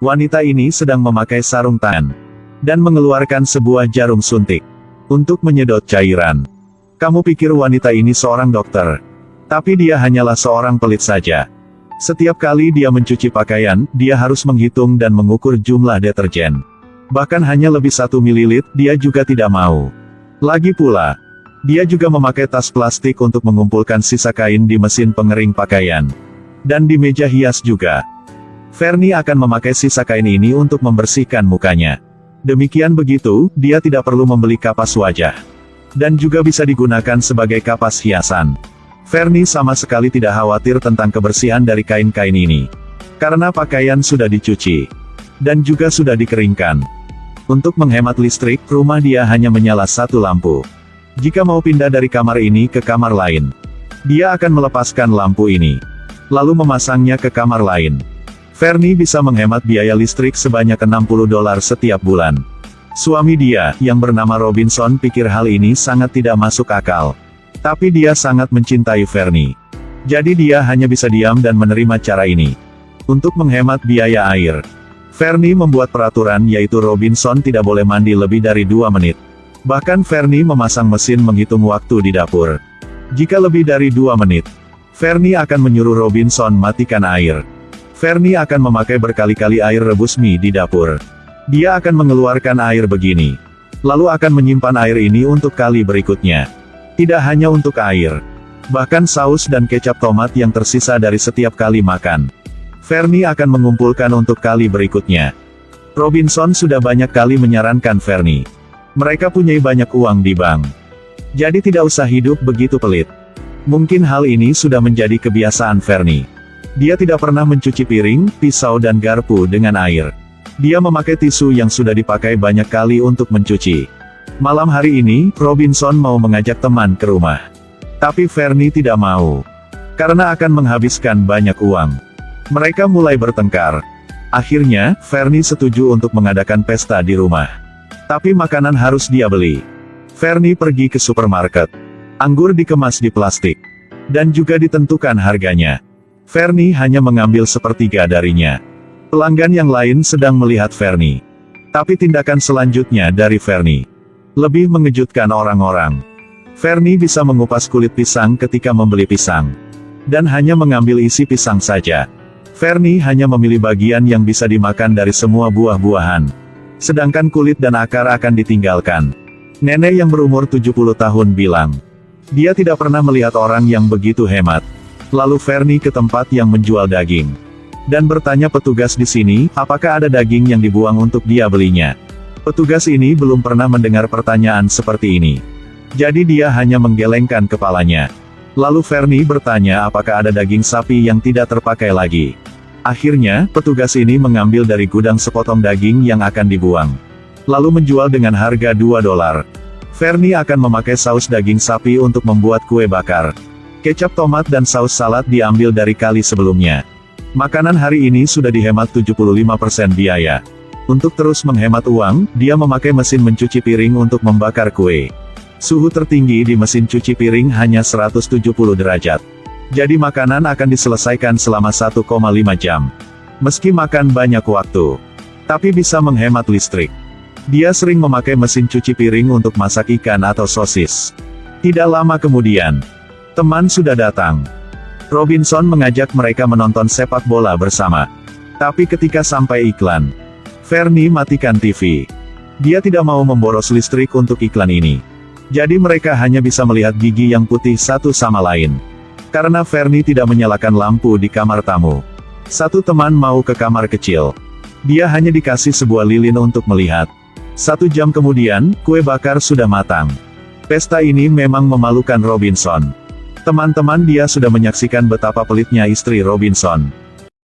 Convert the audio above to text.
Wanita ini sedang memakai sarung tangan. Dan mengeluarkan sebuah jarum suntik. Untuk menyedot cairan. Kamu pikir wanita ini seorang dokter. Tapi dia hanyalah seorang pelit saja. Setiap kali dia mencuci pakaian, dia harus menghitung dan mengukur jumlah deterjen. Bahkan hanya lebih satu mililit, dia juga tidak mau. Lagi pula, dia juga memakai tas plastik untuk mengumpulkan sisa kain di mesin pengering pakaian. Dan di meja hias juga. Fernie akan memakai sisa kain ini untuk membersihkan mukanya. Demikian begitu, dia tidak perlu membeli kapas wajah. Dan juga bisa digunakan sebagai kapas hiasan. Fernie sama sekali tidak khawatir tentang kebersihan dari kain-kain ini. Karena pakaian sudah dicuci. Dan juga sudah dikeringkan. Untuk menghemat listrik, rumah dia hanya menyala satu lampu. Jika mau pindah dari kamar ini ke kamar lain, dia akan melepaskan lampu ini. Lalu memasangnya ke kamar lain. Fernie bisa menghemat biaya listrik sebanyak 60 dolar setiap bulan. Suami dia, yang bernama Robinson pikir hal ini sangat tidak masuk akal. Tapi dia sangat mencintai Fernie. Jadi dia hanya bisa diam dan menerima cara ini. Untuk menghemat biaya air. Fernie membuat peraturan yaitu Robinson tidak boleh mandi lebih dari dua menit. Bahkan Fernie memasang mesin menghitung waktu di dapur. Jika lebih dari dua menit, Fernie akan menyuruh Robinson matikan air. Fernie akan memakai berkali-kali air rebus mie di dapur. Dia akan mengeluarkan air begini. Lalu akan menyimpan air ini untuk kali berikutnya. Tidak hanya untuk air. Bahkan saus dan kecap tomat yang tersisa dari setiap kali makan. Fernie akan mengumpulkan untuk kali berikutnya. Robinson sudah banyak kali menyarankan Fernie. Mereka punya banyak uang di bank. Jadi tidak usah hidup begitu pelit. Mungkin hal ini sudah menjadi kebiasaan Fernie. Dia tidak pernah mencuci piring, pisau dan garpu dengan air. Dia memakai tisu yang sudah dipakai banyak kali untuk mencuci. Malam hari ini, Robinson mau mengajak teman ke rumah. Tapi Fernie tidak mau. Karena akan menghabiskan banyak uang. Mereka mulai bertengkar. Akhirnya, Fernie setuju untuk mengadakan pesta di rumah. Tapi makanan harus dia beli. Fernie pergi ke supermarket. Anggur dikemas di plastik. Dan juga ditentukan harganya. Fernie hanya mengambil sepertiga darinya. Pelanggan yang lain sedang melihat Fernie. Tapi tindakan selanjutnya dari Fernie lebih mengejutkan orang-orang. Fernie bisa mengupas kulit pisang ketika membeli pisang. Dan hanya mengambil isi pisang saja. Fernie hanya memilih bagian yang bisa dimakan dari semua buah-buahan. Sedangkan kulit dan akar akan ditinggalkan. Nenek yang berumur 70 tahun bilang. Dia tidak pernah melihat orang yang begitu hemat. Lalu Fernie ke tempat yang menjual daging. Dan bertanya petugas di sini, apakah ada daging yang dibuang untuk dia belinya. Petugas ini belum pernah mendengar pertanyaan seperti ini. Jadi dia hanya menggelengkan kepalanya. Lalu Fernie bertanya apakah ada daging sapi yang tidak terpakai lagi. Akhirnya, petugas ini mengambil dari gudang sepotong daging yang akan dibuang. Lalu menjual dengan harga 2 dolar. Fernie akan memakai saus daging sapi untuk membuat kue bakar. Kecap tomat dan saus salad diambil dari kali sebelumnya. Makanan hari ini sudah dihemat 75% biaya. Untuk terus menghemat uang, dia memakai mesin mencuci piring untuk membakar kue. Suhu tertinggi di mesin cuci piring hanya 170 derajat. Jadi makanan akan diselesaikan selama 1,5 jam. Meski makan banyak waktu. Tapi bisa menghemat listrik. Dia sering memakai mesin cuci piring untuk masak ikan atau sosis. Tidak lama kemudian, teman sudah datang. Robinson mengajak mereka menonton sepak bola bersama. Tapi ketika sampai iklan, Fernie matikan TV. Dia tidak mau memboros listrik untuk iklan ini. Jadi mereka hanya bisa melihat gigi yang putih satu sama lain. Karena Fernie tidak menyalakan lampu di kamar tamu. Satu teman mau ke kamar kecil. Dia hanya dikasih sebuah lilin untuk melihat. Satu jam kemudian, kue bakar sudah matang. Pesta ini memang memalukan Robinson. Teman-teman dia sudah menyaksikan betapa pelitnya istri Robinson.